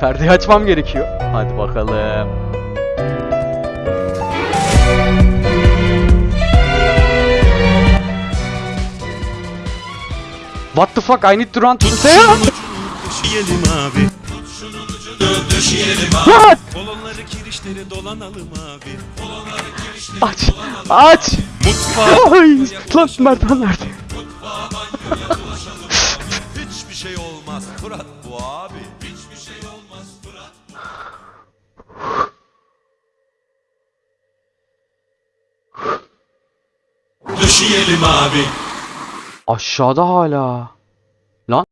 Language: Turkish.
Perdeyi açmam gerekiyor. Hadi bakalım. What the fuck? I need to run to the abi. Abi. What? Kolonları kirişleri dolanalım abi. Aç. Aç. Mutfağa Ay. Lan merdiven nerede? Hiçbir şey olmaz Fırat bu abi. Döşeyelim abi. Aşağıda hala. Lan.